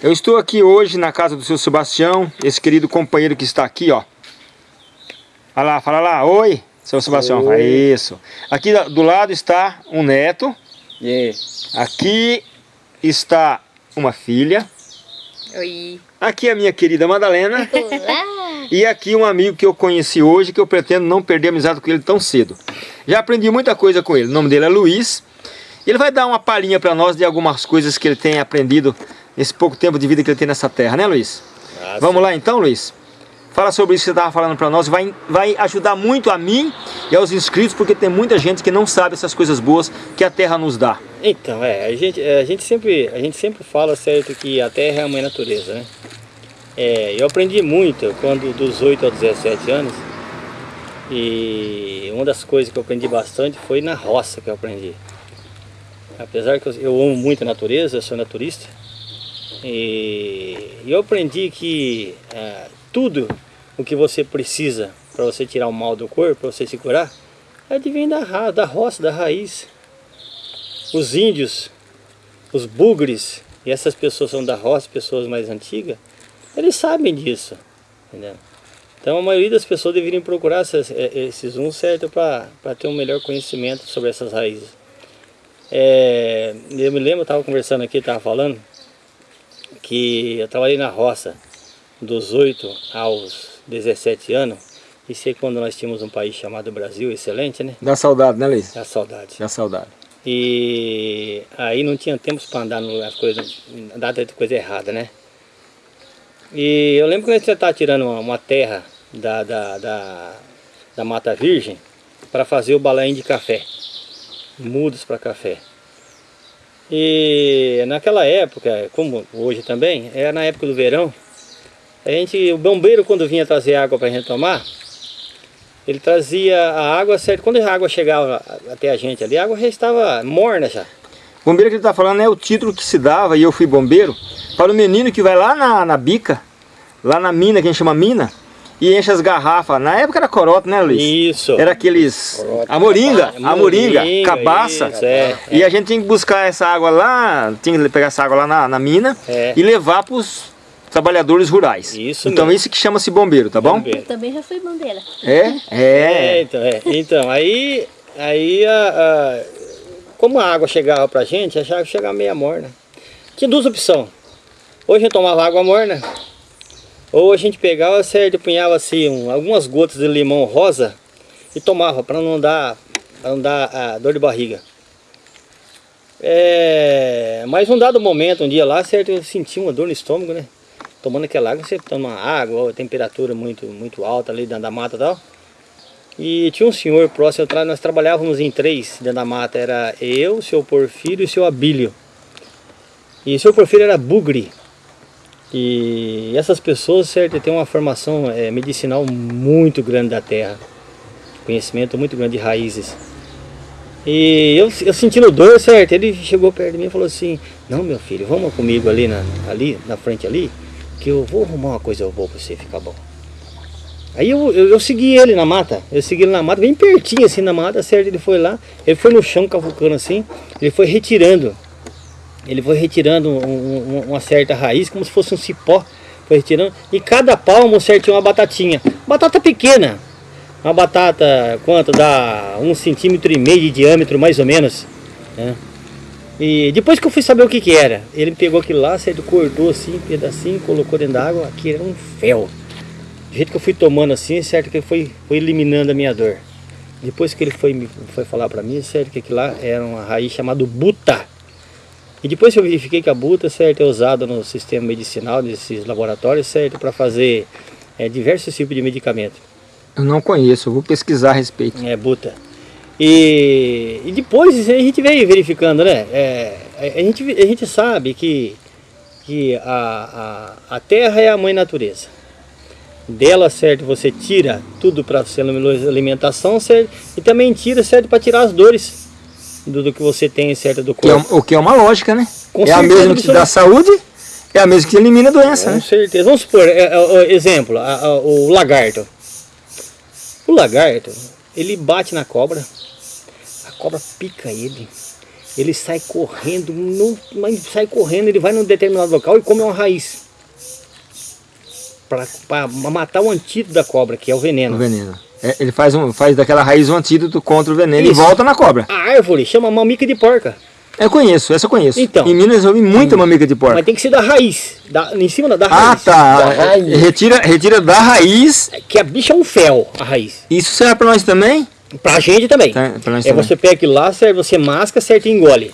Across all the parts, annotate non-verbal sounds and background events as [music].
Eu estou aqui hoje na casa do seu Sebastião, esse querido companheiro que está aqui, ó. Olha lá, fala lá, oi, seu Sebastião. Oi. Isso. Aqui do lado está um neto. Yeah. Aqui está uma filha. Oi. Aqui a minha querida Madalena. Olá. [laughs] E aqui um amigo que eu conheci hoje, que eu pretendo não perder amizade com ele tão cedo. Já aprendi muita coisa com ele. O nome dele é Luiz. Ele vai dar uma palhinha para nós de algumas coisas que ele tem aprendido esse pouco tempo de vida que ele tem nessa terra, né Luiz? Ah, Vamos lá então, Luiz? Fala sobre isso que você estava falando para nós, vai, vai ajudar muito a mim e aos inscritos, porque tem muita gente que não sabe essas coisas boas que a terra nos dá. Então, é, a gente, a gente, sempre, a gente sempre fala certo que a terra é a mãe natureza, né? É, eu aprendi muito quando dos 8 aos 17 anos e uma das coisas que eu aprendi bastante foi na roça que eu aprendi. Apesar que eu, eu amo muito a natureza, eu sou naturista, e eu aprendi que é, tudo o que você precisa para você tirar o mal do corpo, para você se curar, é de vir da, da roça, da raiz. Os índios, os bugres, e essas pessoas são da roça, pessoas mais antigas, eles sabem disso. Entendeu? Então a maioria das pessoas deveriam procurar esses, é, esses uns certo para ter um melhor conhecimento sobre essas raízes. É, eu me lembro, eu estava conversando aqui, estava falando, que eu trabalhei na roça dos 8 aos 17 anos. Isso é quando nós tínhamos um país chamado Brasil, excelente, né? Dá saudade, né, Luiz? Dá saudade. Dá saudade. E aí não tinha tempo para andar nas coisas, andar de coisa errada, né? E eu lembro quando você estava tirando uma, terra da, da, da, da Mata Virgem para fazer o balaim de café, mudas para café. E naquela época, como hoje também, era na época do verão, a gente, o bombeiro quando vinha trazer água para a gente tomar, ele trazia a água certo. Quando a água chegava até a gente ali, a água já estava morna já. Bombeiro que ele está falando é o título que se dava, e eu fui bombeiro, para o menino que vai lá na, na bica, lá na mina, que a gente chama mina, e enche as garrafas. Na época era corote, né, Luiz? Isso. Era aqueles... Corote. A moringa, a moringa, cabaça. Isso, é, e é. a gente tinha que buscar essa água lá, tinha que pegar essa água lá na, na mina é. e levar para os trabalhadores rurais. Isso Então mesmo. isso que chama-se bombeiro, tá bom? Eu também já fui bombeira. É? É. é então, é. então, aí, aí a, a, como a água chegava pra gente, achava que chegava meia morna. Tinha duas opções. A gente tomava água morna, ou a gente pegava, certo, punhava assim um, algumas gotas de limão rosa e tomava para não dar, pra não dar a dor de barriga. É, mas um dado momento, um dia lá, certo, eu senti uma dor no estômago, né? Tomando aquela água, você toma água, temperatura muito, muito alta ali dentro da mata e tal. E tinha um senhor próximo, nós trabalhávamos em três dentro da mata, era eu, seu Porfírio e seu Abílio. E o seu Porfírio era bugre, e essas pessoas, certo, têm uma formação é, medicinal muito grande da terra. Conhecimento muito grande de raízes. E eu, eu sentindo dor, certo, ele chegou perto de mim e falou assim, não meu filho, vamos comigo ali na, ali, na frente ali, que eu vou arrumar uma coisa boa pra você ficar bom. Aí eu, eu, eu, segui ele na mata, eu segui ele na mata, bem pertinho assim na mata, certo, ele foi lá, ele foi no chão cavucando assim, ele foi retirando ele foi retirando um, um, uma certa raiz, como se fosse um cipó, foi retirando, e cada palmo certinho uma batatinha, batata pequena, uma batata, quanto? Dá um centímetro e meio de diâmetro, mais ou menos, né? E depois que eu fui saber o que que era, ele pegou aquilo lá, certo, cortou assim, um pedacinho, colocou dentro da água, aqui era um fel. Do jeito que eu fui tomando assim, certo que foi, foi eliminando a minha dor. Depois que ele foi, foi falar para mim, certo que aquilo lá era uma raiz chamada buta. E depois eu verifiquei que a buta, certo, é usada no sistema medicinal desses laboratórios, certo, para fazer é, diversos tipos de medicamento. Eu não conheço, eu vou pesquisar a respeito. É, buta. E, e depois a gente veio verificando, né? É, a, gente, a gente sabe que, que a, a, a terra é a mãe natureza. Dela, certo, você tira tudo para ser alimentação, certo? E também tira, certo, para tirar as dores do, do que você tem certo do corpo. Que é, o que é uma lógica, né? Com é a mesma que te dá saúde, é a mesma que elimina a doença, Com né? certeza. Vamos supor, é, é, exemplo, a, a, o lagarto. O lagarto, ele bate na cobra, a cobra pica ele. ele sai correndo, não, mas sai correndo, ele vai num determinado local e come uma raiz. Para matar o antídoto da cobra, que é o veneno. O veneno. É, ele faz, um, faz daquela raiz um antídoto contra o veneno Isso. e volta na cobra. A árvore chama mamica de porca. Eu conheço, essa eu conheço. Então. em Minas eu vi muita mamica de porca. Mas tem que ser da raiz, da, em cima da, da Ah, raiz. tá. Da raiz. Retira, retira da raiz. Que a bicha é um fel, a raiz. Isso serve pra nós também? Pra gente também. Tá, pra nós É também. você pega aquilo lá, serve, você masca, certo e engole.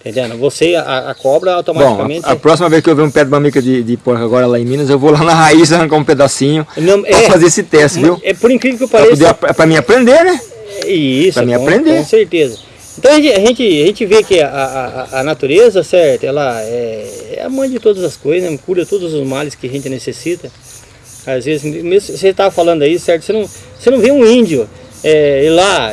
Entendendo? Você, a, a cobra Bom, automaticamente... a, a próxima vez que eu ver um pé de mamica de, de porca agora lá em Minas, eu vou lá na raiz arrancar um pedacinho Não, pra fazer esse teste, viu? É por incrível que pareça. pra mim aprender, né? Isso, pra mim com, aprender. Com certeza. Então a gente, a gente, a gente vê que a, a, a natureza, certo, ela é, é a mãe de todas as coisas, né? cura todos os males que a gente necessita. Às vezes, mesmo você estava falando aí, certo, você não, você não vê um índio é, ir lá,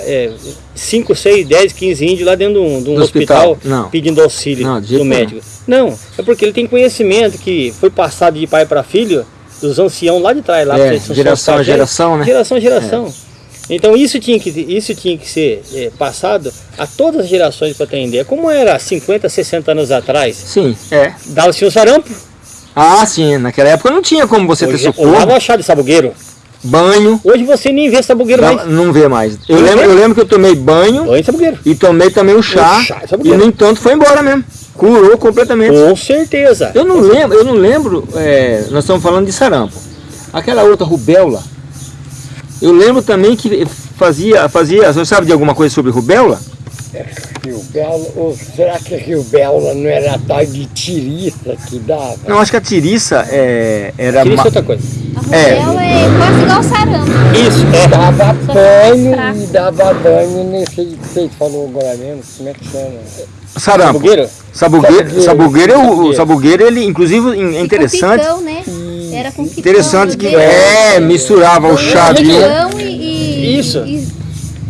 5, 6, 10, 15 índios lá dentro de um, de um hospital. hospital, Não. pedindo auxílio Não, do médico. Não, é porque ele tem conhecimento que foi passado de pai para filho, dos anciãos lá de trás, lá É, geração a geração, né? Geração a geração. Então isso tinha que, isso tinha que ser é, passado a todas as gerações para ter ideia. Como era 50, 60 anos atrás, Sim, é. dava-se um sarampo, Ah, sim. Naquela época não tinha como você ter hoje, hoje socorro, dava chá de sabugueiro. Banho. Hoje você nem vê sabugueiro Não, mais. não vê mais. Eu lembro, eu lembro que eu tomei banho Banho sabugueiro. e tomei também o chá. O chá, e no entanto foi embora mesmo. Curou completamente. Com certeza. Eu não lembro, eu não lembro, é, nós estamos falando de sarampo. Aquela outra rubéola, eu lembro também que fazia, fazia, você sabe de alguma coisa sobre rubéola? Rio Belo, ou será que Rio Belo não era a tal de tiriça que dava? Não, acho que a tiriça é, era... Ma- isso outra coisa. A É. é. quase igual sarampo. Isso, é. Dava Só banho e dava banho nesse que você falou agora mesmo, como é que chama? Sarampo. Sabugueiro? Sabugueiro, Sabugueiro. sabugueiro, é o, o Sabugueiro. sabugueiro, ele inclusive é com interessante, picão, né? Era com picão. interessante que é, misturava o chá de... E, Isso. e-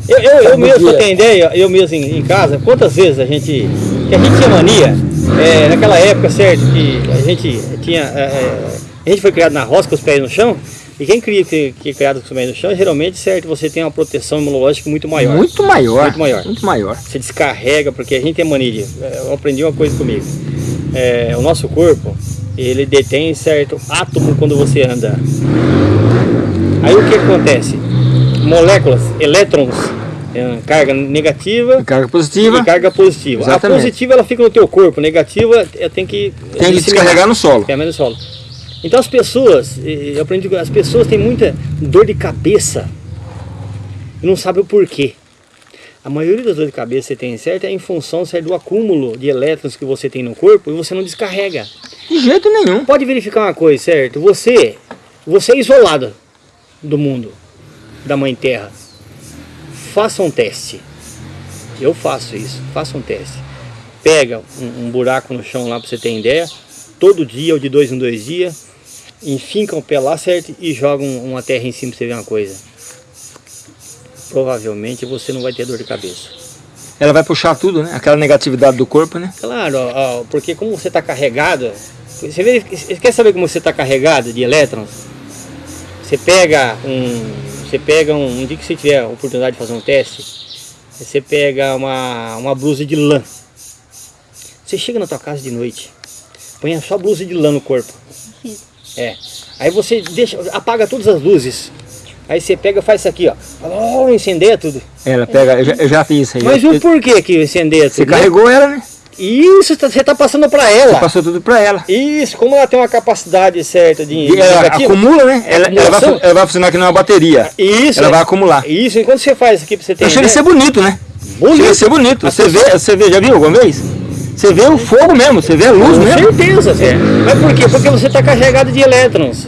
Eu, eu, eu mesmo, pra ter ideia, eu mesmo em, em casa, quantas vezes a gente. Que a gente tinha mania, é, naquela época, certo, que a gente tinha. é, é, a gente foi criado na roça com os pés no chão, e quem cria, que, que é criado com os pés no chão, geralmente, certo, você tem uma proteção imunológica muito maior. Muito maior. Muito maior. Muito maior. Você descarrega, porque a gente tem mania de. é, Eu aprendi uma coisa comigo. É, o nosso corpo, ele detém certo átomo quando você anda. Aí o que acontece? Moléculas, elétrons, é, carga negativa Carga positiva, e carga positiva. Exatamente. A positiva ela fica no teu corpo, negativa é, tem que tem que descarregar no solo. é, no solo. Então as pessoas, eu aprendi que as pessoas têm muita dor de cabeça e não sabem o porquê. A maioria das dores de cabeça que você tem, certo, é em função certo, do acúmulo de elétrons que você tem no corpo e você não descarrega. De jeito nenhum. Pode verificar uma coisa, certo? Você, você é isolado do mundo, da Mãe Terra. Faça um teste. Eu faço isso. Faça um teste. Pega um, um buraco no chão lá para você ter ideia. Todo dia ou de dois em dois dias. Enfinca o pé lá, certo? E joga um- uma terra em cima para você ver uma coisa. Provavelmente você não vai ter dor de cabeça. Ela vai puxar tudo, né? Aquela negatividade do corpo, né? Claro, ó, porque como você está carregado, você, vê, você quer saber como você está carregado de elétrons? Você pega um, você pega um, um dia que você tiver a oportunidade de fazer um teste, você pega uma, uma blusa de lã. Você chega na tua casa de noite, põe só blusa de lã no corpo. É. Aí você deixa, apaga todas as luzes. Aí você pega e faz isso aqui, ó. Oh, incendeia tudo. Ela pega, eu já, eu já fiz isso aí. Mas Eu- o porquê que incendeia Você tudo? né? carregou ela, né? Isso, tá- você está passando para ela. Você passou tudo pra ela. Isso, como ela tem uma capacidade certa de, de ela acumula, né? Ela, ela, vai, ela vai funcionar aqui numa bateria. Isso, Ela é- vai acumular. Isso, enquanto você faz isso aqui pra você ter Então chega a ser bonito, né? bonito. Chega ser bonito. Você vê, você vê, já viu alguma vez? Você vê o fogo mesmo, você vê a luz Com mesmo. certeza. Você... Mas por quê? Porque você está carregado de elétrons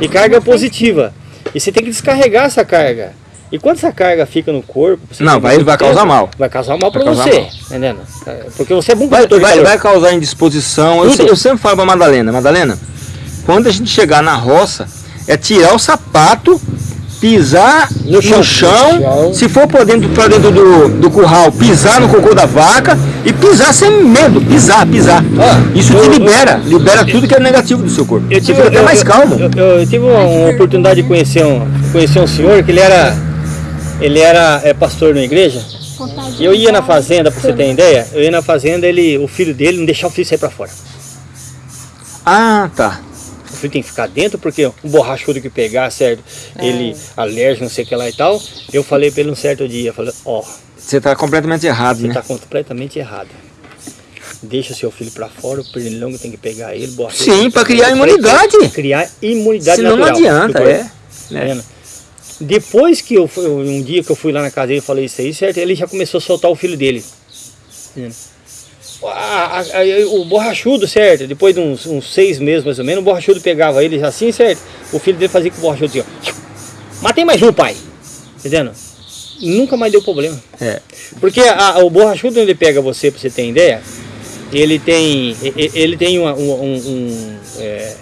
e carga positiva. E você tem que descarregar essa carga. E quando essa carga fica no corpo... você Não, vai- vai causar mal. Vai causar mal para você, mal. entendendo? Porque você é bom Vai, vai, vai causar indisposição. Eu, eu sempre falo pra Madalena, Madalena, quando a gente chegar na roça, é tirar o sapato, pisar no chão, chão. No chão. se for pra dentro, pra dentro do, do curral, pisar no cocô da vaca e pisar sem medo, pisar, pisar. Ah, Isso eu- te eu- libera, libera tudo que é negativo do seu corpo. Eu Você tive, fica até mais calmo. Eu, eu- tive uma, oportunidade de conhecer um, conhecer um senhor que ele era, ele era é, pastor na igreja. de Eu ia na fazenda, pra você ter ideia, eu ia na fazenda, ele, o filho dele não deixava o filho sair pra fora. Ah, tá. O filho tem que ficar dentro, porque um borrachudo que pegar, certo? Ele alérgico, não sei o que lá e tal. Eu falei pra ele um certo dia, falei, ó, Você tá completamente errado, você né? tá completamente errado. Deixa seu filho pra fora, o pernilongo tem que pegar ele, borrachudo. Sim, pra pegar criar imunidade. Criar imunidade Senão não natural. adianta, Ficou- é. Tá vendo? Depois que eu fui, um dia que eu fui lá na casa dele e falei isso aí, certo? Ele já começou a soltar o filho dele. Entendeu? A- a- a- o borrachudo, certo? Depois de uns, uns seis meses mais ou menos, o borrachudo pegava ele assim, certo? O filho dele fazia com o borrachudo assim, ó. Matei mais um, pai. Entendendo? Nunca mais deu problema. É. Porque o borrachudo, ele pega você, pra você ter ideia, ele tem, ele tem uma- um, um- é,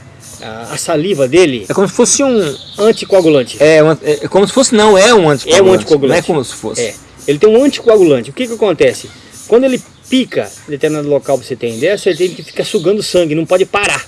a, a saliva dele É como se fosse um. anticoagulante. É, um- é como se fosse, não, é um anticoagulante. É um anticoagulante. Não é como se fosse. É. Ele tem um anticoagulante. O que que acontece? Quando ele pica em determinado local pra você ter ideia, você tem que ficar sugando sangue, não pode parar.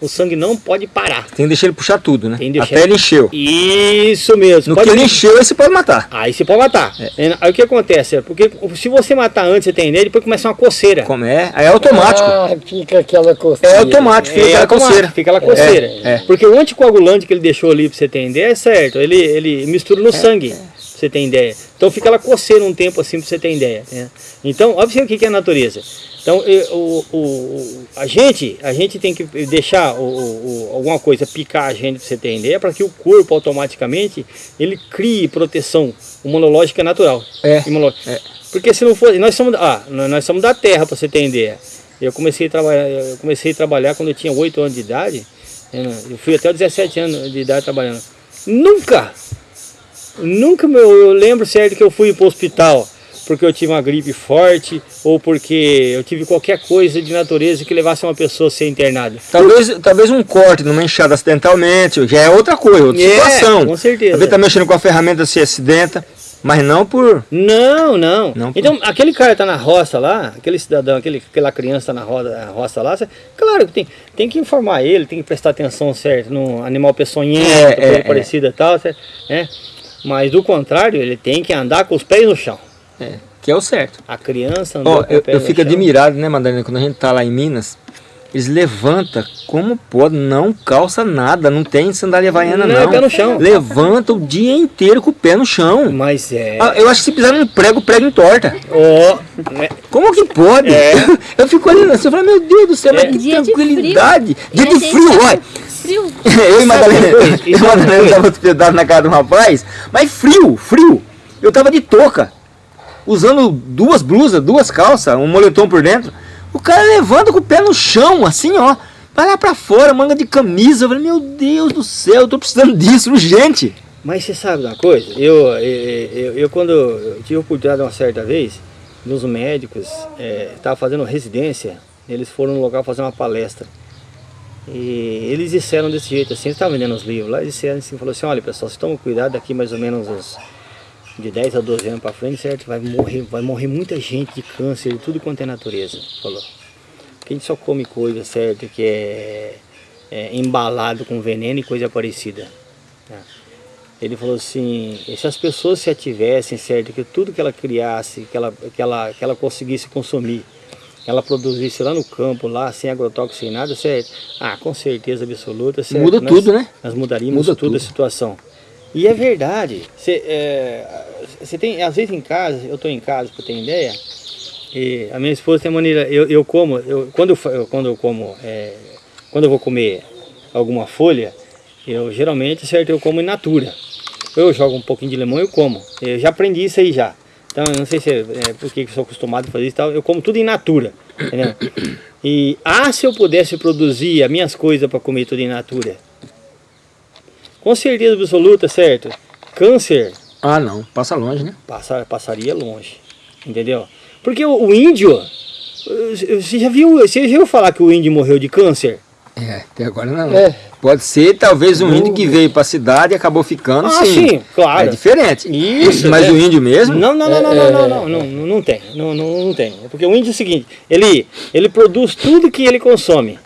O sangue não pode parar. Tem que deixar ele puxar tudo, né? Tem que deixar Até ele encheu. Isso mesmo. No pode que ele encheu, aí você pode matar. Aí você pode matar. Aí o que acontece? É Porque se você matar antes, você tem ideia, depois começa uma coceira. Como é? Aí é automático. Ah, fica aquela coceira. É automático, fica aquela automático, coceira. Fica aquela coceira. É, é. Porque o anticoagulante que ele deixou ali pra você ter ideia é certo. Ele, ele mistura no sangue, pra você ter ideia. Então fica ela coceira um tempo assim pra você ter ideia. né? Então, observe o que que é a natureza. Então, e- o, o- a, gente, a gente tem que deixar o, o- alguma coisa picar a gente pra você ter ideia, para que o corpo automaticamente ele crie proteção imunológica natural. É. Imunológica. É. Porque se não for, nós somos, ah, nós somos da terra, para você ter ideia. Eu comecei a trabalhar, eu comecei a trabalhar quando eu tinha 8 anos de idade. né, Eu fui até os 17 anos de idade trabalhando. Nunca, nunca meu, eu lembro certo que eu fui para o hospital porque eu tive uma gripe forte ou porque eu tive qualquer coisa de natureza que levasse uma pessoa a ser internada. Talvez, talvez um corte numa enxada acidentalmente, já é outra coisa, outra É, situação. com certeza. Talvez tá mexendo com a ferramenta, se acidenta, mas não por. Não, não. Não, então, aquele cara tá na roça lá, aquele cidadão, aquele, aquela criança tá na roça, na roça lá, claro que tem, tem que informar ele, tem que prestar atenção certo no animal peçonhento, É, coisa é, parecida e tal, cê- né? Mas do contrário, ele tem que andar com os pés no chão. É, que é o certo. A criança andou Ó, com eu, o pé eu no fico chão. admirado, né, Madalena, quando a gente tá lá em Minas, eles levantam como pode, não calça nada, não tem sandália havaiana Não, não. é pé no chão. Levanta o dia inteiro com o pé no chão. Mas é. Ah, eu acho que se pisar num prego, o prego entorta. Ó, né? Como que pode? É. [laughs] Eu fico olhando assim, eu falo, meu Deus do céu, mas É. que Dia de frio. tranquilidade. Dia a de frio, tá olha. [laughs] Eu e Madalena, eu e Madalena tava hospedado na casa de um rapaz, mas frio, frio. Eu tava de touca, usando duas blusas, duas calças, um moletom por dentro. O cara levanta com o pé no chão, assim, ó. Vai lá pra fora, manga de camisa. Eu falei, meu Deus do céu, eu tô precisando disso, urgente. Mas você sabe uma coisa? Eu, eu, eu, eu quando eu tive oportunidade uma certa vez, dos médicos, estavam fazendo residência, eles foram no local fazer uma palestra. E eles disseram desse jeito assim, eles estavam vendendo os livros lá, eles disseram assim, falou assim, olha pessoal, vocês tomam cuidado daqui mais ou menos uns de 10 a 12 anos para frente, certo? Vai morrer, vai morrer muita gente de câncer, de tudo quanto é natureza, falou. Porque a gente só come coisa, certo, que é, é embalado com veneno e coisa parecida. né? Ele falou assim, se as pessoas se ativessem, certo, que tudo que ela criasse, que ela, que ela, que ela conseguisse consumir, que ela produzisse lá no campo, lá, sem agrotóxico, sem nada, certo? Ah, com certeza absoluta, certo? Muda Nós- tudo, né? Nós mudaríamos Muda tudo, a tudo. situação. E é verdade. Você é, você tem, às vezes em casa, eu estou em casa, para ter ideia, e a minha esposa tem maneira, eu, eu como, eu, quando, eu- quando eu como, é, quando eu vou comer alguma folha, eu geralmente, certo, eu como in natura. Eu jogo um pouquinho de limão e eu como. Eu já aprendi isso aí já. Então, eu não sei se é, é porque eu sou acostumado a fazer isso e tal, eu como tudo in natura. Entendeu? [coughs] E, ah, se eu pudesse produzir as minhas coisas para comer tudo in natura. Com certeza absoluta, certo? Câncer Ah, não, passa longe, né? passa, passaria longe, entendeu? Porque o, o índio, eh, você já viu, você já viu falar que o índio morreu de câncer? É, até agora não. É. Pode ser, talvez, um índio que veio pra cidade e acabou ficando, Ah, sim. sim, claro. É diferente. Isso, Mas é. o índio mesmo? Não, não, não, não, não, não, não, não, não, não tem, não, não, não tem. É Porque o índio é o seguinte, ele, ele produz tudo que ele consome.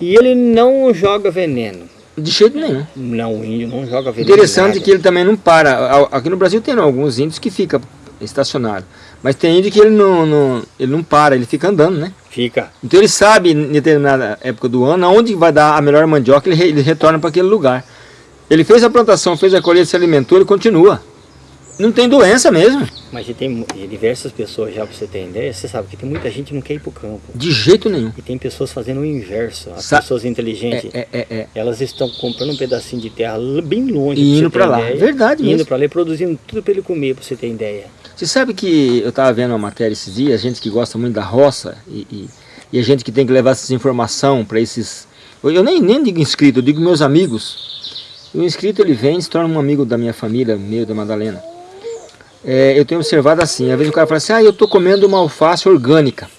E ele não joga veneno. De jeito nenhum. Não, o índio não joga veneno. Interessante nada. que ele também não para. A- Aqui no Brasil tem alguns índios que ficam estacionário. Mas tem índio que ele não, não, ele não para, ele fica andando, né? Fica. Então ele sabe, em determinada época do ano, onde vai dar a melhor mandioca, ele, ele retorna para aquele lugar. Ele fez a plantação, fez a colheita, se alimentou, ele continua. Não tem doença mesmo, Mas tem diversas pessoas, já pra você ter ideia, você sabe que tem muita gente que não quer ir pro campo. de jeito nenhum. E tem pessoas fazendo o inverso. As Sa- pessoas inteligentes, É, é, é, é. elas estão comprando um pedacinho de terra bem longe. E indo pra lá. ideia, Verdade Indo mesmo. pra lá e produzindo tudo pra ele comer, pra você ter ideia. Você sabe que eu estava vendo uma matéria esses dias, gente que gosta muito da roça e, e, e a gente que tem que levar essa informação para esses... Eu nem, nem digo inscrito, eu digo meus amigos. O inscrito ele vem e se torna um amigo da minha família, meu da Madalena. É, eu tenho observado assim, às vezes o cara fala assim, ah, eu estou comendo uma alface orgânica.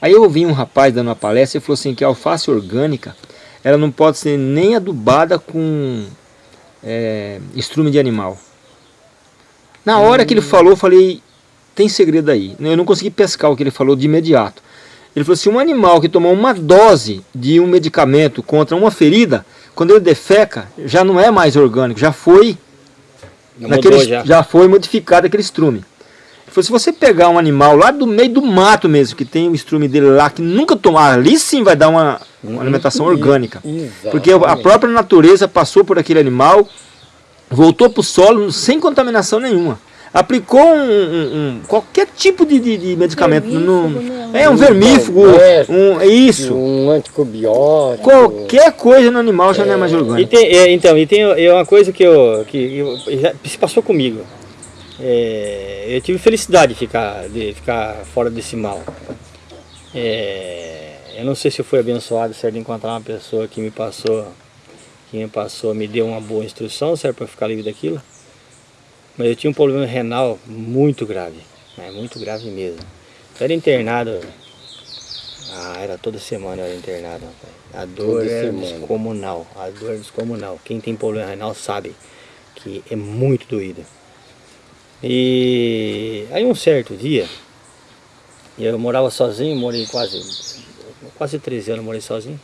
Aí eu ouvi um rapaz dando uma palestra e falou assim que a alface orgânica, ela não pode ser nem adubada com é, estrume de animal. Na hora que ele falou, eu falei, tem segredo aí. Eu não consegui pescar o que ele falou de imediato. Ele falou assim, um animal que tomou uma dose de um medicamento contra uma ferida, quando ele defeca, já não é mais orgânico, já foi, Já naquele, já. já foi modificado aquele estrume. Ele falou, se você pegar um animal lá do meio do mato mesmo, que tem o estrume dele lá, que nunca tomar, ali sim vai dar uma, uma alimentação orgânica. Porque a Exatamente. própria natureza passou por aquele animal, voltou para o solo sem contaminação nenhuma. Aplicou um, um- um- qualquer tipo de, de- de medicamento. Vermífugo, no- né? é um vermífugo, É. um, é isso. Um antibiótico. Qualquer coisa no animal já não é mais E orgânico. tem, é, então, e tem é uma coisa que, eu, que eu- já se passou comigo. É, eu tive felicidade de ficar, de ficar fora desse mal. É, eu não sei se eu fui abençoado certo, de encontrar uma pessoa que me passou, passou, me deu uma boa instrução, certo, para ficar livre daquilo. Mas eu tinha um problema renal muito grave, né, muito grave mesmo. Eu era internado, ah, era toda semana eu era internado, rapaz. A dor Toda era semana. descomunal, a dor é descomunal. Quem tem problema renal sabe que é muito doída. E aí um certo dia, eu morava sozinho, morei quase, quase 13 anos morei sozinho.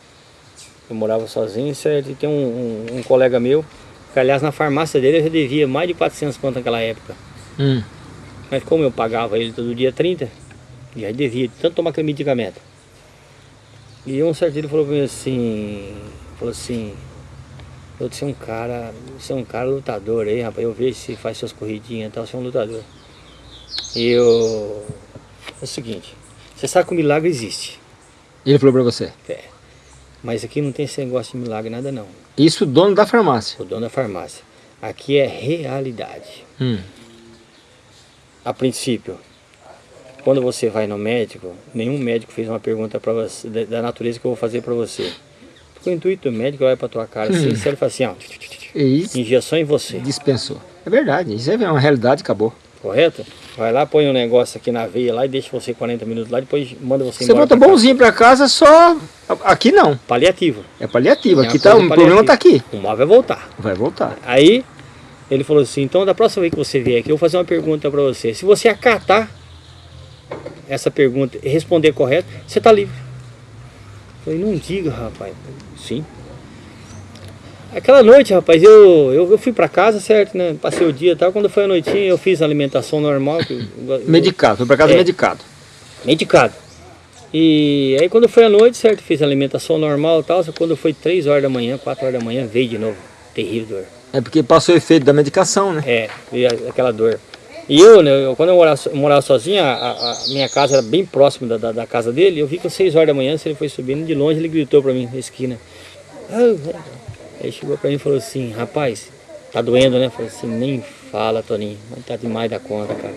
Eu morava sozinho, certo? E tem um, um- um colega meu, que aliás na farmácia dele eu já devia mais de 400 conto naquela época. Hum. Mas como eu pagava ele todo dia 30, já devia de tanto tomar aquele medicamento. E um certo dia ele falou pra mim assim, falou assim, você é um cara, você é um cara lutador aí, rapaz, eu vejo se faz suas corridinhas e tal, você é um lutador. E eu. É o seguinte, você sabe que o milagre existe. Ele falou pra você. É. Mas aqui não tem esse negócio de milagre, nada não. Isso o dono da farmácia. O dono da farmácia. Aqui é realidade. Hum. A princípio, quando você vai no médico, nenhum médico fez uma pergunta para você da, natureza que eu vou fazer para você. Porque o intuito do médico olha para tua cara assim, e ele fala assim, ó, E injeção em você, dispensou. É verdade, isso é uma realidade, acabou. correto? Vai lá, põe um negócio aqui na veia lá e deixa você 40 minutos lá, depois manda você, Você embora. volta pra casa. bonzinho pra casa só... Aqui não, Paliativo. é paliativo. É Aqui tá, o problema tá paliativa. aqui. O mal vai voltar. Vai voltar. Aí ele falou assim, então da próxima vez que você vier aqui, eu vou fazer uma pergunta para você. Se você acatar essa pergunta e responder correto, você está livre. Eu falei, não diga, rapaz. Sim. Aquela noite, rapaz, eu, eu, eu fui para casa, certo, né? Passei o dia e tal. Quando foi a noitinha, eu fiz a alimentação normal. eu- eu- Medicado, foi pra casa É. medicado. medicado. E aí quando foi a noite, certo, fiz a alimentação normal e tal. Só quando foi 3 horas da manhã, 4 horas da manhã, veio de novo. Terrível dor. É porque passou o efeito da medicação, né? É, e aquela dor. E eu, né, eu- quando eu morava, morava sozinho, a, a- minha casa era bem próxima da, da, da casa dele. Eu vi que às 6 horas da manhã, se ele foi subindo de longe, ele gritou pra mim na esquina. "Ah, ah." Aí chegou pra mim e falou assim: Rapaz, tá doendo, né? Eu falei assim: Nem fala, Toninho, mas tá demais da conta, cara.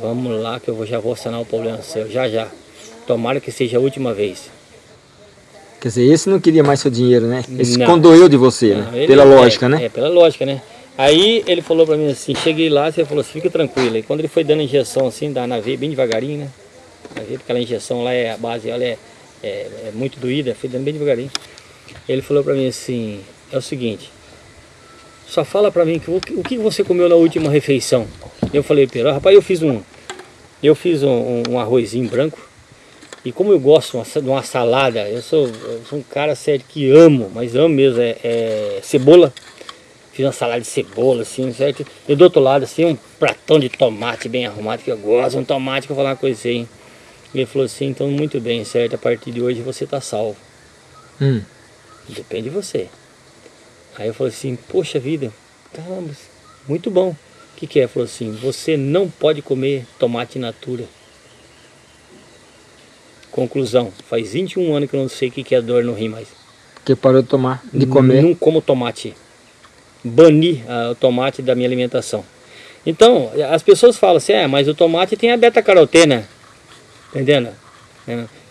Vamos lá que eu já vou sanar o problema seu, já já. Tomara que seja a última vez. Quer dizer, esse não queria mais seu dinheiro, né? Esse Não. condoeu de você, né? Não, ele- Pela é, lógica, né? É, pela lógica, né? Aí ele falou pra mim assim, cheguei lá, você falou assim, fica tranquilo. E quando ele foi dando injeção assim, dá na veia bem devagarinho, né? Na veia, porque aquela injeção lá é a base, ela é, é, é muito doída, foi dando bem devagarinho. Ele falou pra mim assim, é o seguinte, só fala pra mim que, o, que- você comeu na última refeição. Eu falei, Pedro, rapaz, eu fiz um, eu fiz um, um- arrozinho branco. E como eu gosto de uma salada, eu sou, eu sou um cara sério que amo, mas amo mesmo, é, é cebola. Fiz uma salada de cebola, assim, certo? E do outro lado, assim, um pratão de tomate bem arrumado, que eu gosto, um tomate que eu vou falar uma coisa assim. E ele falou assim, então muito bem, certo? A partir de hoje você tá salvo. Hum. Depende de você. Aí eu falei assim, poxa vida, caramba, muito bom. O que, que é? Ele falou assim, você não pode comer tomate natura. Conclusão, faz 21 anos que eu não sei o que, que é dor no rim mais. Porque parou de tomar, de comer. Não como tomate. Bani ah, o tomate da minha alimentação. Então, as pessoas falam assim, é, mas o tomate tem a beta-carotena. Entendendo?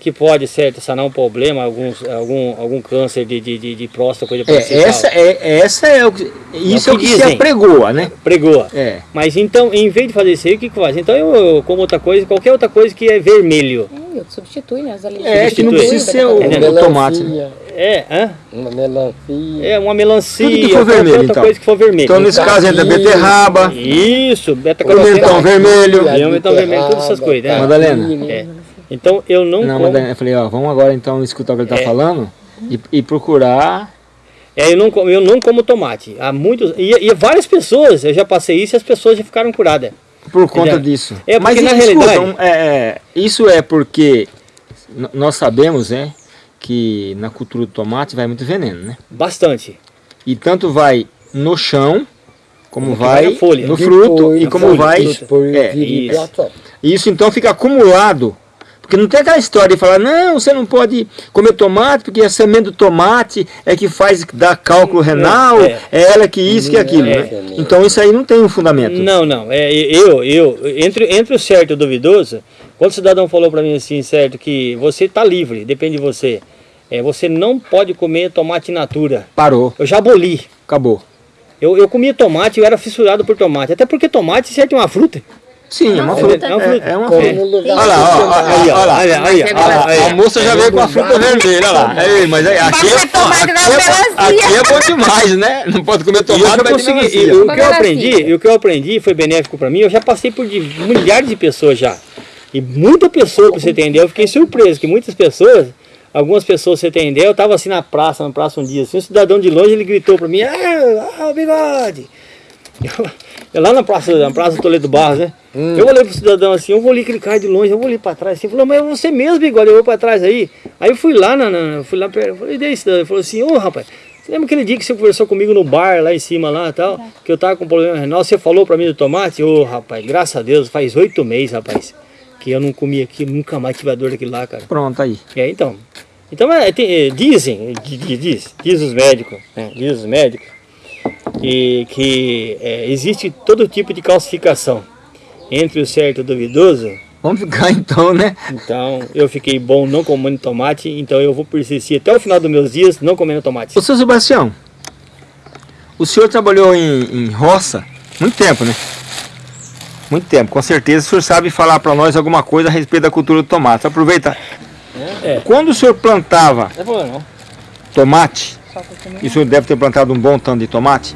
É, que pode, certo, sanar um problema, alguns, algum, algum câncer de, de, de, de próstata, coisa É, parecida. essa é, essa é o que, isso é o que, se dizem. apregoa, né? Pregoa. É. Mas então, em vez de fazer isso aí, o que que faz? Então eu, eu como outra coisa, qualquer outra coisa que é vermelho. É, eu substitui, né? As É, que não precisa ser o, Entendeu? o tomate. né? É, hã? Uma melancia. É uma melancia, Tudo que for vermelho, outra então. coisa que for vermelho. Então, nesse caso, entra Caquinho. beterraba, Isso, o beta-carotena. mentão vermelho. E o mentão vermelho, todas essas coisas, né? Madalena. É. Então eu não, Não, como. mas eu falei, ó, vamos agora então escutar o que ele tá É. falando e, e procurar. É, eu não, como- eu não como tomate. Há muitos. E, e várias pessoas, eu já passei isso e as pessoas já ficaram curadas. Por conta Entendeu? disso. É, porque Mas na realidade- um, é, é, isso é porque nós sabemos, né, que na cultura do tomate vai muito veneno, né? Bastante. E tanto vai no chão, como Como vai folha. no fruto e como folha, vai. Depois É, isso. E isso então fica acumulado. Porque não tem aquela história de falar, não, você não pode comer tomate, porque a semente do tomate é que faz dar cálculo renal, é, é. ela que isso, que Não aquilo. é né? Então isso aí não tem um fundamento. Não, não. É, eu, eu, entre, entre o certo e o duvidoso, quando o cidadão falou para mim assim, certo, que você está livre, depende de você. É, você não pode comer tomate natura. Parou, Eu já aboli. acabou. Eu, eu comia tomate, eu era fissurado por tomate. Até porque tomate, certo, é uma fruta. Sim, é uma fruta. é uma fruta. É, é uma fruta. Olha lá, Aí, olha lá. olha, aí, ó, olha lá, aí. A moça já veio com a fruta vermelha, olha lá. Ei, mas aí, aqui, é, aqui, é, é bom demais, né? Não pode comer tomate, mas consegui, e o que eu aprendi, e o que eu aprendi foi benéfico para mim. Eu já passei por de, milhares de pessoas já. E muita pessoa, pra você entender, eu fiquei surpreso que muitas pessoas, algumas pessoas, você entender, eu tava assim na praça, na praça um dia, assim, um cidadão de longe, ele gritou para mim, ah, ah, bigode. Eu, eu lá na praça, na praça Toledo Barros, né? Eu olhei pro cidadão assim, eu vou ali aquele cara de longe, eu vou ali para trás assim, falou, mas é você mesmo, bigode, eu vou para trás aí. Aí eu fui lá, na, na- fui lá perto, eu falei, e daí, cidadão? Ele falou assim, ô rapaz, você lembra aquele dia que você conversou comigo no bar lá em cima lá e tal? Que eu tava com problema renal, você falou pra mim do tomate? Ô rapaz, graças a Deus, faz oito meses, rapaz, que eu não comi aquilo, nunca mais tive a dor daquilo lá, cara. Pronto, aí. É, então. Então, é, tem- é, dizem, di- di- diz, diz os médicos, né, diz os médicos, que, que é, existe todo tipo de calcificação entre o certo e o duvidoso. Vamos ficar [laughs] então, né? Então, eu fiquei bom não comendo tomate, então eu vou persistir até o final dos meus dias não comendo tomate. Ô, seu Sebastião, o senhor trabalhou em, em roça muito tempo, né? Muito tempo, com certeza o senhor sabe falar para nós alguma coisa a respeito da cultura do tomate. Aproveita. É. Quando o senhor plantava é tomate, e o senhor deve ter plantado um bom tanto de tomate,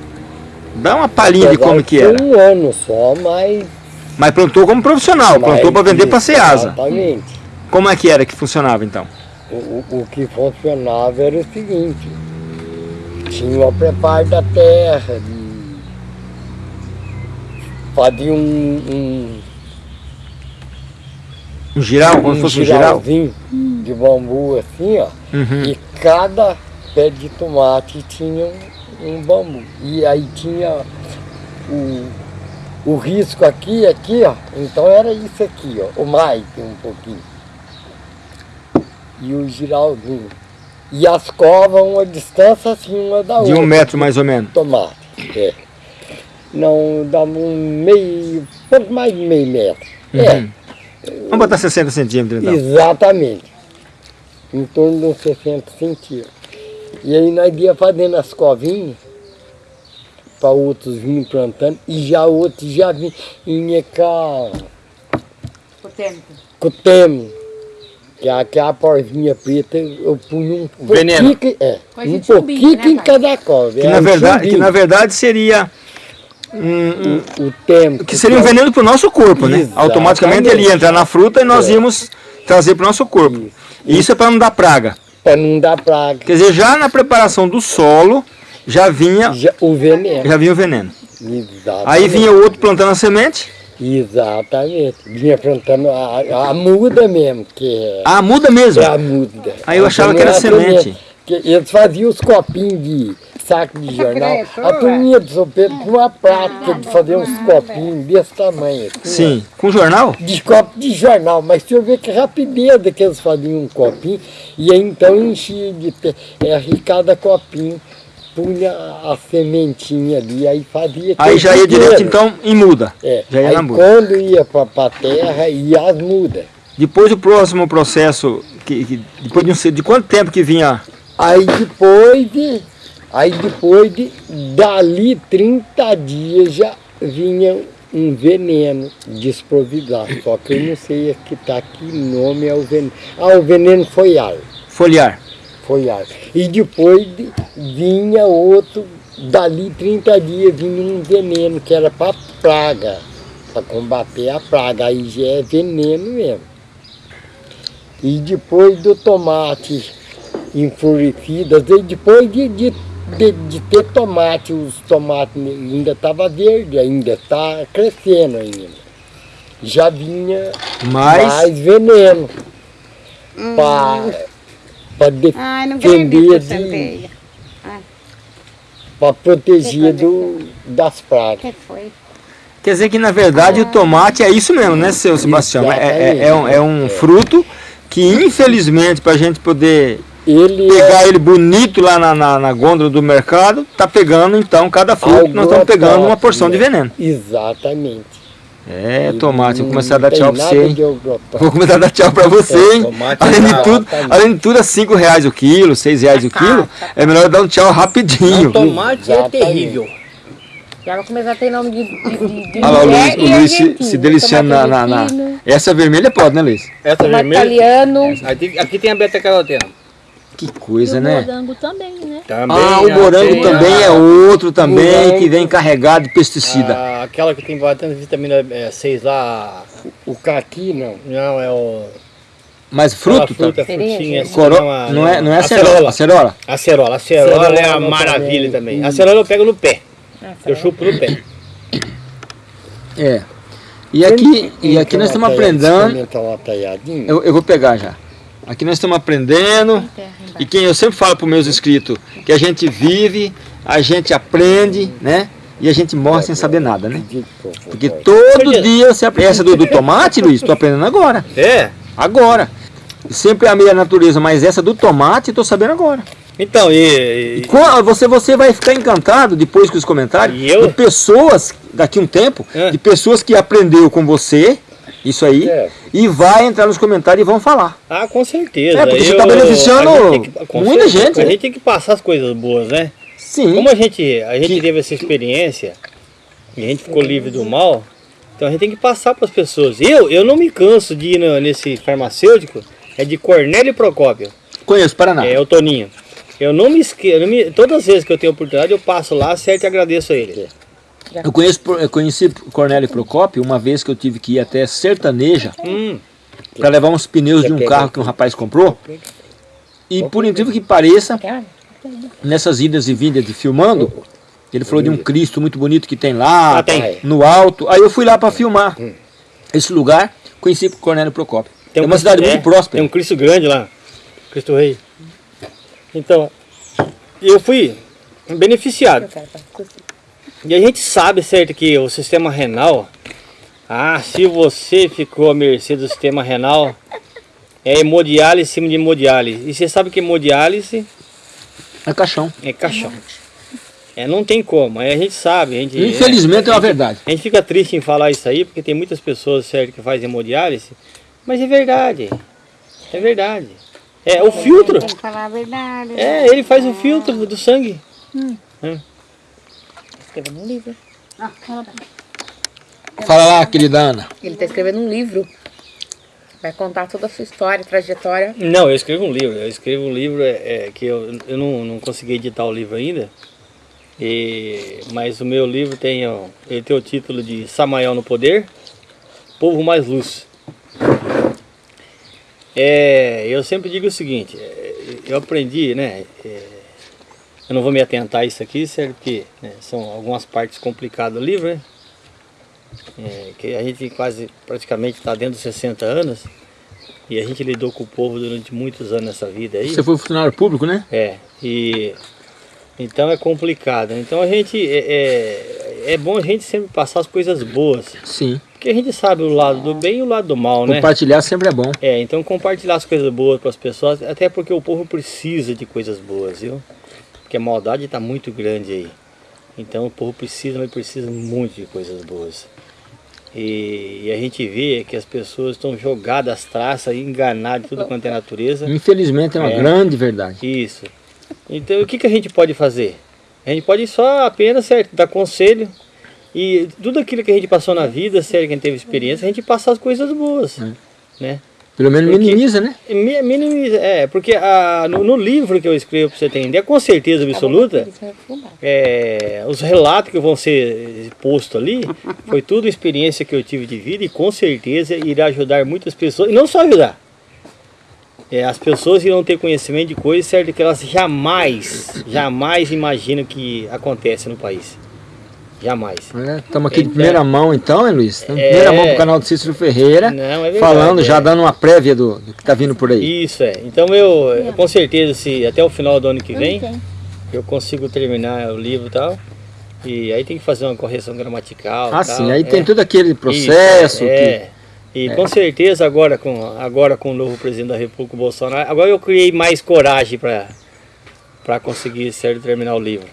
dá uma palhinha de como que era. um ano só, mas... Mas plantou como profissional, plantou para vender para Ceasa. Exatamente. Como é que era que funcionava então? O, o- o que funcionava era o seguinte, tinha o preparo da terra, de fazia um, um, Um giral, como se um fosse um giral? giralzinho de bambu assim, ó, Uhum. e cada pé de tomate tinha um, um bambu. E aí tinha o, o risco aqui, aqui, ó, então era isso aqui, ó, o mais um pouquinho. E o giralzinho. E as covas, uma distância assim, uma da De outra. um metro mais ou menos. Tomate, é. Não, dava um meio, pouco mais de meio metro. É, Uhum. Vamos botar 60 centímetros então. Exatamente. Em torno de uns 60 centímetros. E aí nós ia fazendo as covinhas para outros virem plantando e já outros já vinham com com o temo. Que é aquela porvinha preta, eu punha um Veneno. pouquinho, é, Coisa um de chumbinho, pouquinho né, em cada cova. Que Era na um verdade, que na verdade seria um, um- o tempo. que seria um veneno para o nosso corpo, né? Exatamente. Automaticamente ele ia entrar na fruta e nós É. íamos trazer para o nosso corpo. E isso é para não dar praga. Para não dar praga. Quer dizer, já na preparação do solo, já vinha, já, o veneno. já vinha o veneno. Exatamente. Aí vinha o outro plantando a semente, Exatamente. Vinha plantando a, a muda mesmo, que é, ah, muda mesmo. é a muda. Aí eu achava que era é a semente. Que eles faziam os copinhos de saco de jornal. A turminha do São Pedro tinha uma prática de fazer uns copinhos desse tamanho. assim, Sim, com jornal? de copo de jornal, mas se eu ver que rapidez que eles faziam um copinho, e aí então enchia de pé, é, e cada copinho punha a sementinha ali, aí fazia Aí já ia aquele direto então em muda. É, já ia aí na muda. quando ia para a terra, ia as mudas. Depois o próximo processo, que, que- depois de, um, de quanto tempo que vinha? Aí depois de, aí depois de, dali 30 dias já vinha um veneno desprovidado, só que eu não sei que tá que nome é o veneno. Ah, o veneno foi ar. Foliar. Foi ar. E depois de- vinha outro, dali 30 dias vinha um veneno que era para praga, para combater a praga. Aí já é veneno mesmo. E depois do tomate enfurecido, às vezes depois de, de, de, de ter tomate, os tomates ainda estavam verdes, ainda está crescendo ainda. Já vinha Mas, mais veneno para Ai, não defender de, para proteger do, das pragas. que foi? quer dizer que na verdade o tomate é isso mesmo, né, seu Sebastião? É, é- é um, é um fruto que infelizmente para a gente poder Ele pegar é ele bonito lá na, na, na gôndola do mercado, tá pegando então cada fruto, nós estamos pegando uma porção de veneno. exatamente. É, tomate, vou começar a dar tchau pra você, hein? Vou começar a dar tchau pra você, É, hein? tomate Além de é tudo, além de tudo, é 5 reais o quilo, 6 reais o quilo. É melhor dar um tchau rapidinho. Tomate é Exatamente. terrível. Já vai começar a ter nome de, de, de, Olha lá o Luiz, mulher o Luiz se, se deliciando na, na, na- Essa vermelha pode, né, Luiz? Essa Tomate vermelha. italiano. Aqui, aqui tem a beta-caroteno. Que E coisa, o né? morango também, né? Também. Ah, o ah, morango tem também a- é outro também Morango. que vem carregado de pesticida. a- aquela que tem bastante vitamina é, 6 lá. O caqui não. Não, é o. Mas fruto, fruta, tá? frutinha. assim, Coro... a- Não é, não é acerola. acerola. Acerola. Acerola. Acerola é a Acerola maravilha também. também. Acerola eu pego no pé. Eu chupo no pé. É. E aqui, e aqui nós estamos aprendendo. Eu, eu vou pegar já. Aqui nós estamos aprendendo. E quem eu sempre falo para os meus inscritos, que a gente vive, a gente aprende, né? E a gente morre sem saber nada, né? Porque todo dia você aprende. Essa do, do tomate, Luiz, estou aprendendo agora. É? Agora. Sempre amei a natureza, mas essa do tomate estou sabendo agora. Então, e. e- Qua- Você, você vai ficar encantado depois com os comentários E eu? de pessoas, daqui a um tempo, É. de pessoas que aprendeu com você, isso aí, É. e vai entrar nos comentários e vão falar. Ah, com certeza. É, porque você Eu- tá beneficiando gente que- muita certeza, gente, A gente tem que passar as coisas boas, né? Sim. Como a gente, a gente Que- teve essa experiência e a gente ficou livre do mal, então a gente tem que passar para as pessoas. Eu, eu não me canso de ir no- nesse farmacêutico, é de Cornélio Procópio, Conheço Paraná. é o Toninho. Eu não me esqueço, todas as vezes que eu tenho oportunidade eu passo lá, certo e agradeço a ele. Eu, conheço, eu conheci Cornélio Procópio uma vez que eu tive que ir até Sertaneja Hum, para levar uns pneus de um carro que um rapaz comprou. E por incrível que pareça, nessas idas e vindas de filmando, ele falou de um Cristo muito bonito que tem lá, Ah, no alto. Aí eu fui lá para filmar esse lugar, conheci Cornélio Procópio. tem é um uma Cristo- cidade é, muito próspera. Tem um Cristo grande lá, Cristo Rei. Então, eu fui beneficiado. E a gente sabe, certo, que o sistema renal, ah, se você ficou à mercê do sistema renal, é hemodiálise em cima de hemodiálise. E você sabe que hemodiálise É caixão. é caixão. É, não tem como, aí a gente sabe. A gente, Infelizmente é uma verdade. a gente fica triste em falar isso aí, porque tem muitas pessoas, certo, que fazem hemodiálise, mas é verdade. É verdade. É, o filtro, Tem que falar a verdade. é, ele faz o filtro do sangue. Escrevendo um livro. Fala lá, querida Ana. Ele está escrevendo um livro. Vai contar toda a sua história, trajetória. Não, eu escrevo um livro. Eu escrevo um livro é, é, que eu, eu não, não consegui editar o livro ainda. E, mas o meu livro tem, ó, ele tem o título de Samael no Poder, Povo Mais Luz. É, eu sempre digo o seguinte, é, eu aprendi, né? é, Eu não vou me atentar a isso aqui, certo? Porque né, são algumas partes complicadas do livro, né? É, que a gente quase, praticamente está dentro dos 60 anos e a gente lidou com o povo durante muitos anos nessa vida aí. Você foi funcionário público, né? É, e então é complicado. Então a gente, é, é, é bom a gente sempre passar as coisas boas. Sim. Porque a gente sabe o lado do bem e o lado do mal, né? Compartilhar sempre é bom. É, então compartilhar as coisas boas para as pessoas, até porque o povo precisa de coisas boas, viu? Porque a maldade está muito grande aí. Então o povo precisa, mas precisa muito de coisas boas. E, e a gente vê que as pessoas estão jogadas às traças, enganadas de tudo quanto é natureza. Infelizmente é uma É. grande verdade. Isso. Então o que, que a gente pode fazer? A gente pode só apenas certo, dar conselho e tudo aquilo que a gente passou na vida, certo, quem teve experiência, a gente passar as coisas boas. É. Né? Pelo menos Porque- minimiza, né? Mi- Minimiza, é, porque a, no, no livro que eu escrevo para você entender, com certeza absoluta, é, os relatos que vão ser postos ali, foi tudo experiência que eu tive de vida e com certeza irá ajudar muitas pessoas, e não só ajudar, é, as pessoas irão ter conhecimento de coisas certo, que elas jamais, jamais imaginam que acontece no país. Jamais. Estamos aqui de Então- primeira mão então, hein, Luiz? Estamos de É. primeira mão pro canal do Cícero Ferreira. Não, é verdade, falando, já é. dando uma prévia do, do que tá vindo por aí. Isso é. Então eu, eu, com certeza, se até o final do ano que vem, eu consigo terminar o livro e tal. E aí tem que fazer uma correção gramatical. Ah, tal. sim, aí É, tem todo aquele isso, processo. que- É. E com certeza agora com, agora com o novo presidente da República, o Bolsonaro, agora eu criei mais coragem para para conseguir certo terminar o livro.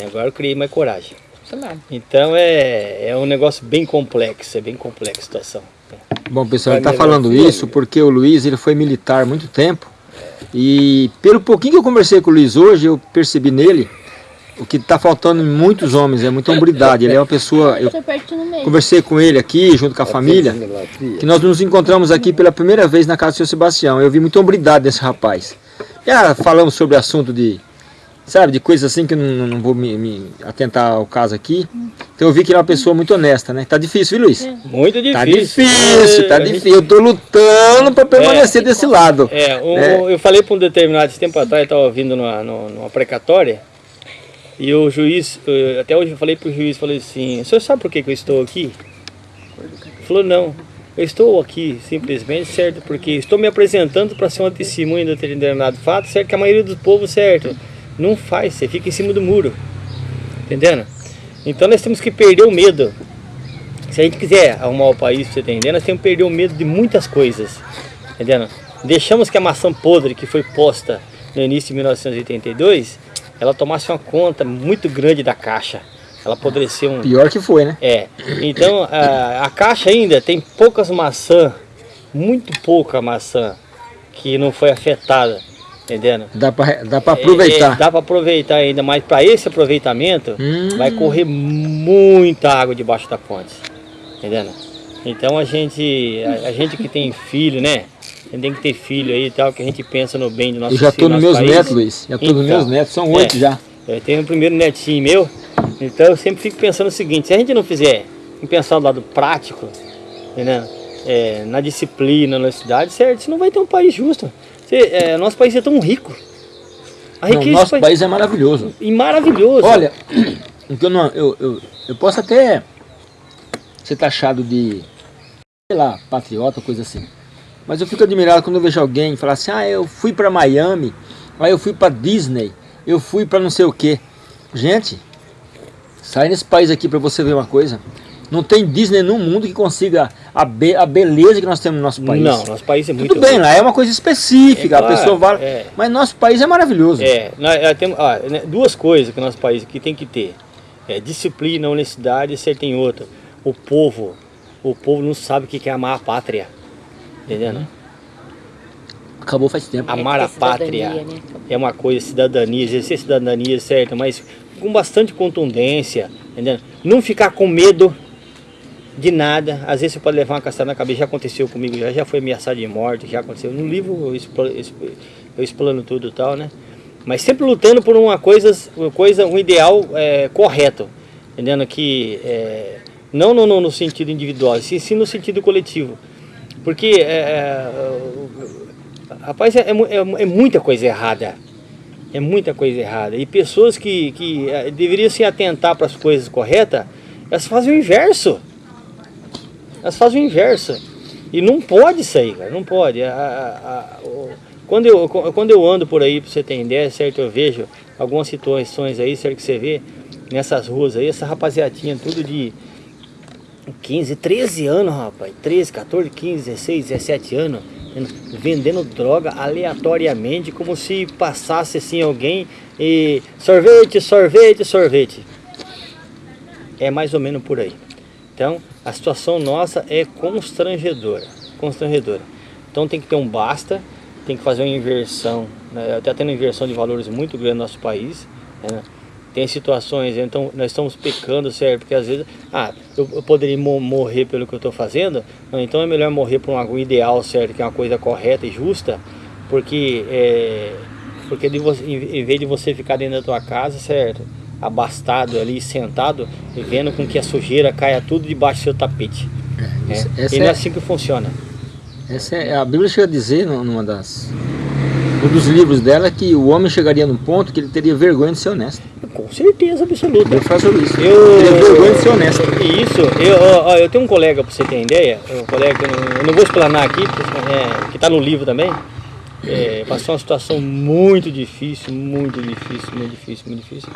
É, agora eu criei mais coragem. Então é, é um negócio bem complexo, é bem complexa a situação. Bom, pessoal, ele está falando isso porque o Luiz ele foi militar há muito tempo. E pelo pouquinho que eu conversei com o Luiz hoje, eu percebi nele o que está faltando em muitos homens, é muita hombridade. Ele é uma pessoa. Eu meio. conversei com ele aqui, junto com a família, que nós nos encontramos aqui pela primeira vez na casa do seu Sebastião. Eu vi muita hombridade nesse rapaz. Já falamos sobre assunto de, sabe, de coisas assim que eu não, não vou me, me atentar ao caso aqui. Então eu vi que ele é uma pessoa muito honesta, né? Tá difícil, viu, Luiz? Muito difícil. Tá difícil, tá É, a gente- difícil. Eu tô lutando pra permanecer desse lado. É, um- É. eu falei para um determinado tempo atrás, estava vindo numa, numa, numa precatória, e o juiz, até hoje eu falei para o juiz, falei assim, o senhor sabe por que, que eu estou aqui? Ele falou, não, eu estou aqui simplesmente, certo, porque estou me apresentando para ser uma testemunha de determinado fato, certo, que a maioria do povo, certo, não faz, você fica em cima do muro, entendendo? Então nós temos que perder o medo. Se a gente quiser arrumar o país, você entender, nós temos que perder o medo de muitas coisas, entendendo? Deixamos que a maçã podre que foi posta no início de 1982, ela tomasse uma conta muito grande da caixa. Ela apodreceu um, Pior que foi, né? é, então a, a caixa ainda tem poucas maçã, muito pouca maçã que não foi afetada, entendendo? Dá pra, dá pra É, é, aproveitar. dá para aproveitar ainda, mas para esse aproveitamento Hum. vai correr muita água debaixo da ponte, entendendo? Então a gente, a, a gente que tem filho, né? A gente tem que ter filho aí e tal, que a gente pensa no bem do nosso Eu já tô nosso nos meus país. netos, Luiz. Já tô nos Então, meus netos, são é. oito já. Eu tenho o primeiro netinho meu, então eu sempre fico pensando o seguinte, se a gente não fizer, em pensar do lado prático, entendeu? É, na disciplina, na cidade, certo? Você não vai ter um país justo. Você, é, nosso país é tão rico. A Não, nosso país- país é maravilhoso. e maravilhoso. Olha, [clears throat] eu, não, eu, eu, eu posso até ser taxado de, sei lá, patriota, coisa assim. Mas eu fico admirado quando eu vejo alguém falar assim, ah, eu fui pra Miami, aí eu fui pra Disney, eu fui pra não sei o quê. Gente, sai nesse país aqui pra você ver uma coisa. Não tem Disney no mundo que consiga a, be a beleza que nós temos no nosso país. Não, nosso país é muito Tudo bem, rico. lá é uma coisa específica, É a claro, pessoa vai. é. Mas nosso país é maravilhoso. É, nós, é, temos, ah, né, duas coisas que o nosso país aqui tem que ter. É disciplina, honestidade, e você tem outra. O povo, o povo não sabe o que é amar a pátria. Entendendo? Acabou faz tempo. Amar É a pátria né? é uma coisa, cidadania, exercer cidadania, certo, mas com bastante contundência, entendeu? Não ficar com medo de nada. Às vezes você pode levar uma caçada na cabeça, já aconteceu comigo, já, já foi ameaçado de morte, já aconteceu. No livro eu explano, eu explano tudo e tal, né? Mas sempre lutando por uma coisa, uma coisa um ideal é, correto, entendendo? Que é, não no, no- no sentido individual, sim, sim no sentido coletivo. Porque, é, é, rapaz, é, é é- é muita coisa errada. É muita coisa errada. E pessoas que, que deveriam se atentar para as coisas corretas, elas fazem o inverso. Elas fazem o inverso. E não pode sair, cara, não pode. A, a, a, o, quando, eu, quando eu ando por aí, para você ter ideia, certo, eu vejo algumas situações aí, certo, que você vê nessas ruas aí, essa rapaziadinha tudo de 15, 13 anos, rapaz, 13, 14, 15, 16, 17 anos, vendendo droga aleatoriamente, como se passasse assim alguém e sorvete, sorvete, sorvete. É mais ou menos por aí. Então, a situação nossa é constrangedora, constrangedora. Então tem que ter um basta, tem que fazer uma inversão, né? está tendo inversão de valores muito grande no nosso país, né? tem situações, então nós estamos pecando, certo? Porque às vezes, ah, eu, eu poderia morrer pelo que eu estou fazendo, não, então é melhor morrer por um ideal, certo? Que é uma coisa correta e justa, porque, é, porque de você, em vez de você ficar dentro da tua casa, certo? Abastado ali, sentado, vendo com que a sujeira caia tudo debaixo do seu tapete. É, é. E não é, é assim que funciona. Essa é, a Bíblia chega a dizer numa das um dos livros dela que o homem chegaria num ponto que ele teria vergonha de ser honesto. Com certeza absoluta. Eu faço isso. Eu teria vergonha de ser honesto. Isso. Eu, ó, eu tenho um colega, para você ter ideia, um colega que eu não, eu não vou explanar aqui, é, que está no livro também. É, passou uma situação muito difícil, muito difícil, muito difícil, muito difícil.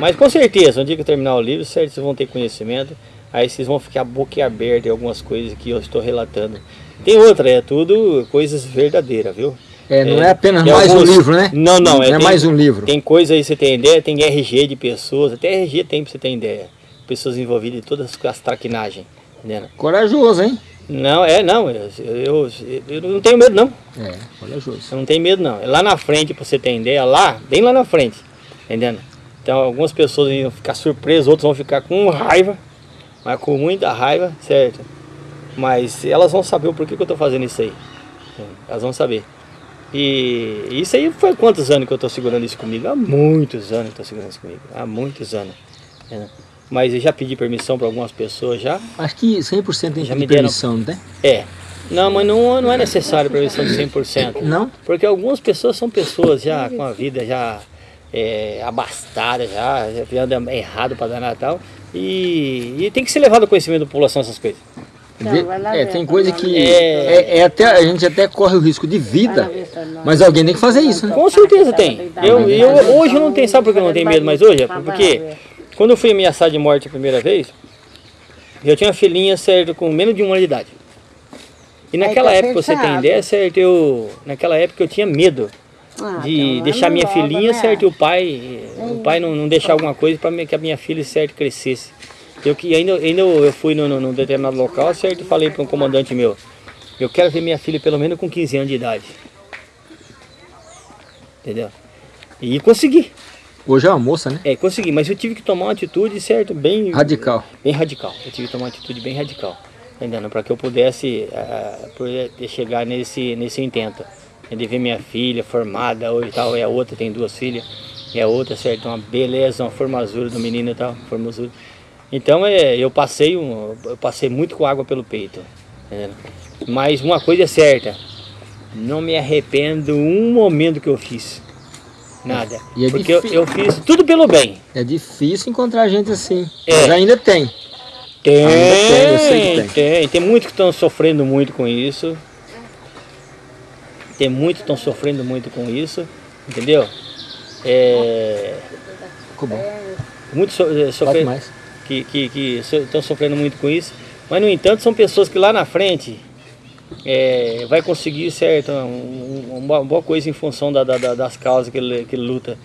Mas com certeza, no dia que eu terminar o livro, certo, vocês vão ter conhecimento. Aí vocês vão ficar boquiaberta em algumas coisas que eu estou relatando. Tem outra, é tudo coisas verdadeiras, viu? É, não é, é apenas mais alguns... um livro, né? Não, não. Não é, é tem, mais um livro. Tem coisa aí, você tem ideia, tem RG de pessoas, até RG tem pra você ter ideia. Pessoas envolvidas em todas as traquinagens. Entendeu? Corajoso, hein? Não, é, não, eu, eu, eu, não tenho medo não. É, corajoso. Eu não tenho medo não. É lá na frente, pra você ter ideia, lá, bem lá na frente, entendendo? Então algumas pessoas vão ficar surpresas, outros vão ficar com raiva, mas com muita raiva, certo? Mas elas vão saber o porquê que eu tô fazendo isso aí. Elas vão saber. E isso aí foi quantos anos que eu estou segurando isso comigo? Há muitos anos que estou segurando isso comigo. Há muitos anos. É. Mas eu já pedi permissão para algumas pessoas já. Acho que 100% tem já me permissão, não tem? É. Não, mas não, não é necessário permissão de 100%. Não? Porque algumas pessoas são pessoas já com a vida já é, abastada, já, já anda errado para dar Natal. E, e tem que ser levado ao conhecimento da população essas coisas. É, tem coisa que é, é, é, até, a gente até corre o risco de vida, mas alguém tem que fazer isso, né? Com certeza tem. Eu, eu, hoje eu não tenho, sabe por que eu não tenho medo mais hoje? Porque quando eu fui ameaçado de morte a primeira vez, eu tinha uma filhinha, certo, com menos de um ano de idade. E naquela época, você tem ideia, certo, eu, naquela época eu tinha medo ah, de então deixar minha filhinha, né? certo, e o pai, o pai não, não deixar alguma coisa para que a minha filha, certo, crescesse. Eu que ainda, ainda eu fui num, num determinado local, certo? E falei para um comandante meu, eu quero ver minha filha pelo menos com 15 anos de idade. Entendeu? E consegui. Hoje é uma moça, né? É, consegui, mas eu tive que tomar uma atitude, certo, bem... Radical. Bem radical. Eu tive que tomar uma atitude bem radical. Entendeu? Para que eu pudesse uh, chegar nesse, nesse intento. De ver minha filha formada hoje e tal, é outra, tem duas filhas. É outra, certo, uma beleza, uma formosura do menino e tal, formosura. Então é, eu passei um, eu passei muito com água pelo peito. É, mas uma coisa é certa, não me arrependo um momento que eu fiz. Nada. É porque eu, eu, fiz tudo pelo bem. É difícil encontrar gente assim. É. Mas ainda tem. Tem, ainda tem, tem. tem. Tem muitos que estão sofrendo muito com isso. Tem muitos que estão sofrendo muito com isso. Entendeu? É... Ficou bom. Muito so, é, sofrendo que, que, que estão sofrendo muito com isso. Mas, no entanto, são pessoas que lá na frente é, vai conseguir certo, um, uma boa coisa em função da, da, das causas que ele, que ele luta.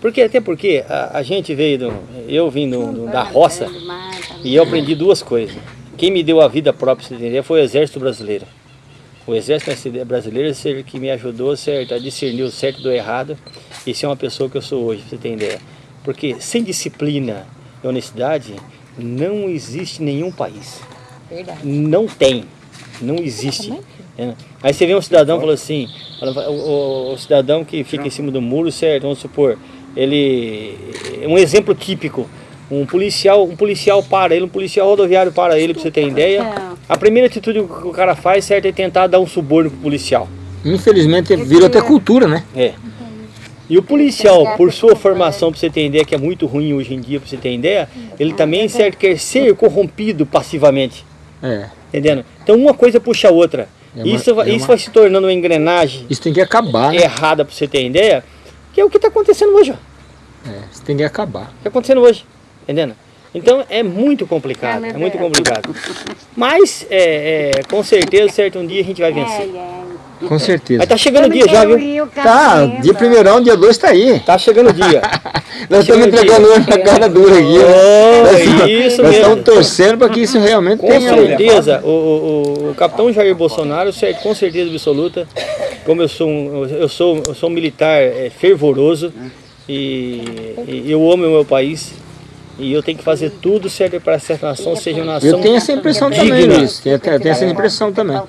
Porque, até porque a, a gente veio, do, eu vim do, do, da roça e eu aprendi duas coisas. Quem me deu a vida própria, você entender, foi o Exército Brasileiro. O Exército Brasileiro é que me ajudou certo, a discernir o certo do errado e ser uma pessoa que eu sou hoje, pra você ter ideia. Porque sem disciplina, e honestidade, não existe nenhum país. Verdade. Não tem. Não existe. É. Aí você vê um cidadão falou assim, o, o, o, cidadão que fica em cima do muro, certo? Vamos supor, ele é um exemplo típico. Um policial, um policial para ele, um policial rodoviário para ele, para você ter ideia. A primeira atitude que o cara faz, certo, é tentar dar um suborno pro policial. Infelizmente virou até cultura, né? É. E o policial, por sua formação, para você ter ideia, que é muito ruim hoje em dia, para você ter ideia, ele também, certo, quer ser corrompido passivamente. É. Entendendo? Então uma coisa puxa a outra. É uma- isso vai, é isso uma- vai se tornando uma engrenagem Isso tem que acabar, né? errada, para você ter ideia, que é o que está acontecendo hoje. ó. É, isso tem que acabar. Está acontecendo hoje. Entendendo? Então é muito complicado, é muito complicado. Mas, é, é, com certeza, certo, um dia a gente vai vencer. Com certeza. Mas tá chegando o dia já, viu? Tá, dia primeirão, dia 2 tá aí. Tá chegando o dia. [laughs] Nós estamos entregando hoje na cara dura aqui. né? Oh, Nós estamos- isso Nós mesmo. estamos torcendo para que isso realmente Com tenha. certeza, o, o, o capitão Jair Bolsonaro, com certeza absoluta, como eu sou um, eu sou, eu sou um militar é, fervoroso e, e eu amo o meu país e eu tenho que fazer tudo certo para que essa nação seja uma nação Eu tenho essa impressão também, digna. Luiz. Tenho, tenho essa impressão também.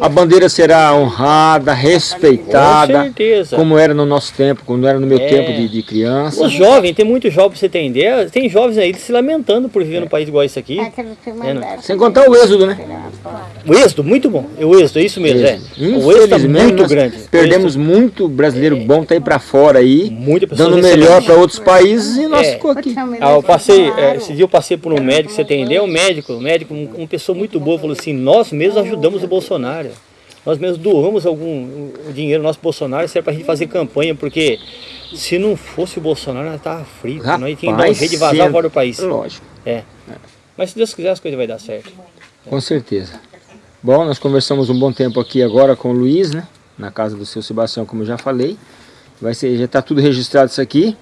A bandeira será honrada, respeitada, Com certeza. como era no nosso tempo, como era no meu É. tempo de, de criança. Os jovens, tem muitos jovens, pra você ter ideia, tem jovens aí se lamentando por viver num país igual esse aqui. É, não. Sem contar o êxodo, né? O êxodo, muito bom. O êxodo, é isso mesmo, é. O êxodo é Infelizmente, muito grande. perdemos muito brasileiro bom, tá aí pra fora aí, Muita pessoa dando melhor para outros países e nós É. ficou aqui. Ah, eu passei, é, esse dia eu passei por um médico, você tem ideia? Um médico, um médico, um- uma pessoa muito boa, falou assim, nós mesmos ajudamos o Bolsonaro. Nós mesmos doamos algum dinheiro nosso Bolsonaro, serve pra gente fazer campanha, porque se não fosse o Bolsonaro, nós tava frito, nós tínhamos que dar um Rapaz, jeito de vazar fora do país. Lógico, É. Mas se Deus quiser, as coisas vai dar certo. com certeza. Bom, nós conversamos um bom tempo aqui agora com o Luiz, né? Na casa do seu Sebastião, como eu já falei. Vai ser, já está tudo registrado isso aqui.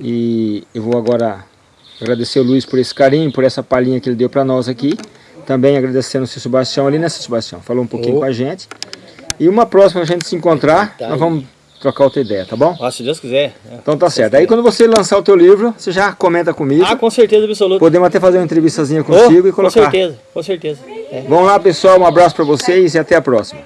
E eu vou agora agradecer o Luiz por esse carinho, por essa palhinha que ele deu para nós aqui. Também agradecendo o seu Sebastião ali, né, seu Sebastião? Falou um pouquinho Oh. com a gente. E uma próxima a gente se encontrar, Tá nós vamos trocar outra ideia, tá bom? Ah, se Deus quiser. Então tá certo. Aí quando você lançar o teu livro, você já comenta comigo. Ah, com certeza absoluta. Podemos até fazer uma entrevistazinha Oh, contigo e com colocar. certeza, com certeza. É. Vamos lá, pessoal. Um abraço para vocês e até a próxima.